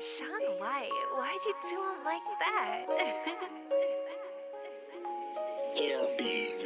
Sean, why? White, why'd you do him like that? Air beats.